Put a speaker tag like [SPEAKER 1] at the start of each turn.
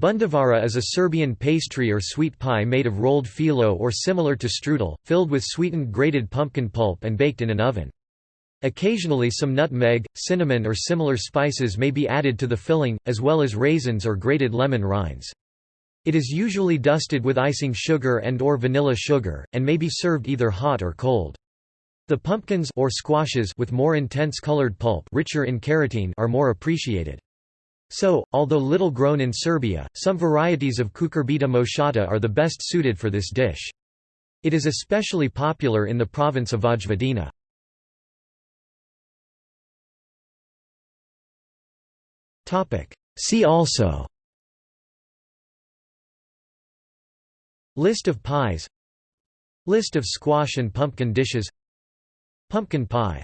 [SPEAKER 1] Bundevara is a Serbian pastry or sweet pie made of rolled filo or similar to strudel, filled with sweetened grated pumpkin pulp and baked in an oven. Occasionally some nutmeg, cinnamon or similar spices may be added to the filling, as well as raisins or grated lemon rinds. It is usually dusted with icing sugar and or vanilla sugar, and may be served either hot or cold. The pumpkins or squashes with more intense colored pulp richer in carotene are more appreciated. So, although little grown in Serbia, some varieties of cucurbita moschata are the best suited for this dish. It is especially popular in the province of Vojvodina. See also List of pies List of squash and pumpkin dishes Pumpkin pie